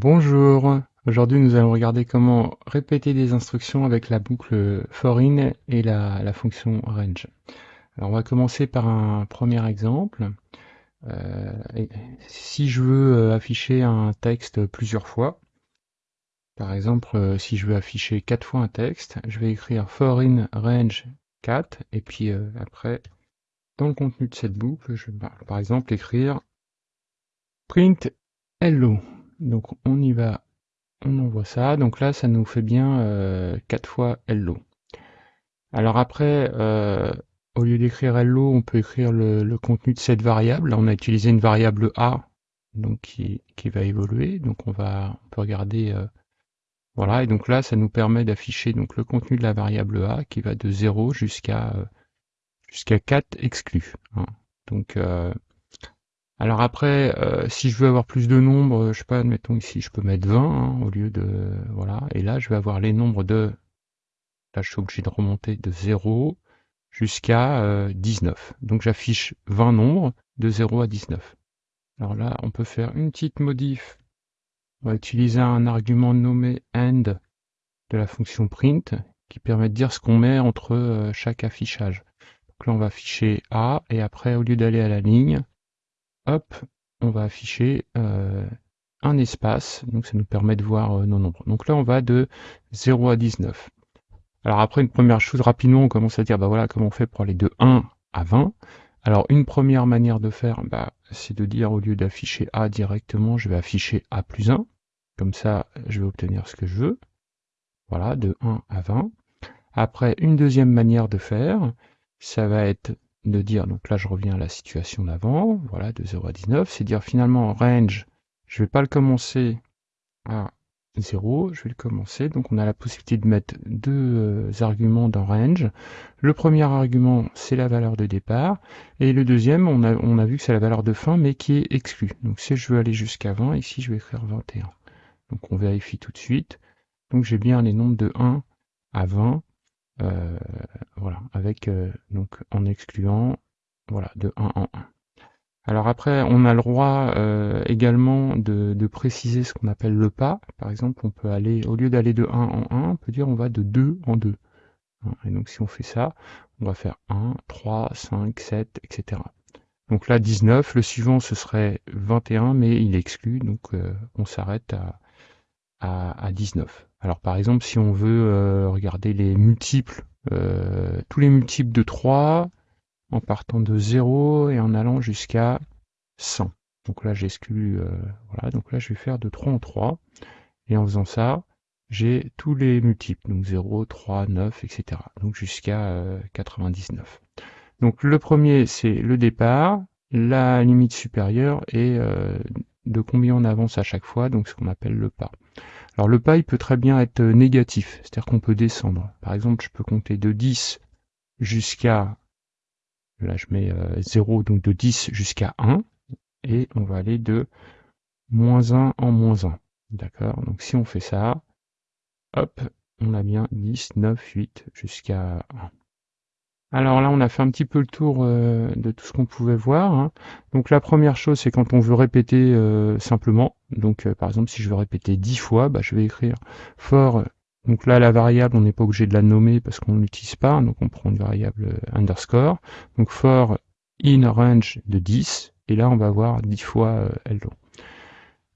Bonjour, aujourd'hui nous allons regarder comment répéter des instructions avec la boucle foreign et la, fonction range. Alors on va commencer par un premier exemple. Euh, si je veux euh, afficher un texte plusieurs fois, par exemple euh, si je veux afficher quatre fois un texte, je vais écrire foreign range 4 et puis après dans le contenu de cette boucle, je vais par exemple écrire print hello donc on y va, on envoie ça. Donc là, ça nous fait bien euh, 4 fois hello. Alors après, euh, au lieu d'écrire hello, on peut écrire le, contenu de cette variable. Là, on a utilisé une variable a, donc qui, va évoluer. Donc on va, on peut regarder, euh, voilà. Et donc là, ça nous permet d'afficher donc le contenu de la variable a qui va de 0 jusqu'à euh, jusqu'à 4 exclus. Hein. Donc alors après, euh, si je veux avoir plus de nombres, je sais pas, admettons ici, je peux mettre 20 hein, au lieu de... Voilà, et là, je vais avoir les nombres de... Là, je suis obligé de remonter de 0 jusqu'à 19. Euh, Donc j'affiche 20 nombres de 0 à 19. Alors là, on peut faire une petite modif. On va utiliser un argument nommé end de la fonction print qui permet de dire ce qu'on met entre euh, chaque affichage. Donc là, on va afficher A, et après, au lieu d'aller à la ligne, hop, on va afficher euh, un espace, donc ça nous permet de voir euh, nos nombres. Donc là, on va de 0 à 19. Alors après, une première chose, rapidement, on commence à dire, bah voilà, comment on fait pour aller de 1 à 20. Alors une première manière de faire, bah, c'est de dire, au lieu d'afficher A directement, je vais afficher A plus 1. Comme ça, je vais obtenir ce que je veux. Voilà, de 1 à 20. Après, une deuxième manière de faire, ça va être de dire, donc là je reviens à la situation d'avant, voilà, de 0 à 19, c'est dire finalement range, je vais pas le commencer à 0, je vais le commencer, donc on a la possibilité de mettre deux euh, arguments dans range. Le premier argument, c'est la valeur de départ, et le deuxième, on a, on a vu que c'est la valeur de fin, mais qui est exclue. Donc si je veux aller jusqu'à 20, ici je vais écrire 21. Donc on vérifie tout de suite. Donc j'ai bien les nombres de 1 à 20, euh, voilà, avec euh, donc en excluant voilà de 1 en 1. Alors après, on a le droit euh, également de, préciser ce qu'on appelle le pas. Par exemple, on peut aller, au lieu d'aller de 1 en 1, on peut dire on va de 2 en 2. Hein, et donc si on fait ça, on va faire 1, 3, 5, 7, etc. Donc là, 19, le suivant ce serait 21, mais il exclut, donc on s'arrête à, à, 19. Alors par exemple, si on veut euh, regarder les multiples, euh, tous les multiples de 3, en partant de 0 et en allant jusqu'à 100. Donc là, j'exclus, euh, voilà, donc là, je vais faire de 3 en 3. Et en faisant ça, j'ai tous les multiples, donc 0, 3, 9, etc. Donc jusqu'à 99. Donc le premier, c'est le départ, la limite supérieure et de combien on avance à chaque fois, donc ce qu'on appelle le pas. Alors le il peut très bien être négatif, c'est-à-dire qu'on peut descendre. Par exemple, je peux compter de 10 jusqu'à, là je mets 0, euh, donc de 10 jusqu'à 1, et on va aller de moins 1 en moins 1. D'accord? Donc si on fait ça, hop, on a bien 10, 9, 8 jusqu'à 1. Alors là, on a fait un petit peu le tour euh, de tout ce qu'on pouvait voir. Hein. Donc la première chose, c'est quand on veut répéter euh, simplement. Donc euh, par exemple, si je veux répéter 10 fois, bah, je vais écrire for. Donc là, la variable, on n'est pas obligé de la nommer parce qu'on l'utilise pas. Donc on prend une variable underscore. Donc for in range de 10. Et là, on va avoir 10 fois hello.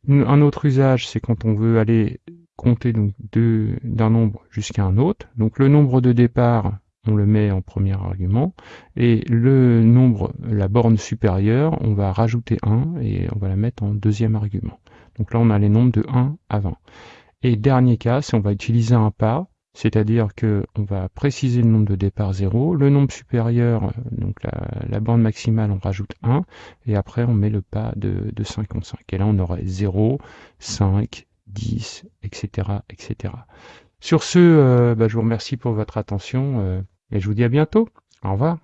Un autre usage, c'est quand on veut aller compter d'un nombre jusqu'à un autre. Donc le nombre de départ, on le met en premier argument, et le nombre, la borne supérieure, on va rajouter 1 et on va la mettre en deuxième argument. Donc là, on a les nombres de 1 à 20. Et dernier cas, si on va utiliser un pas, c'est-à-dire que on va préciser le nombre de départ 0, le nombre supérieur, donc la, borne maximale, on rajoute 1, et après on met le pas de, de 5 en 5. Et là, on aurait 0, 5, 10, etc. etc. Sur ce, euh, bah, je vous remercie pour votre attention. Euh, et je vous dis à bientôt. Au revoir.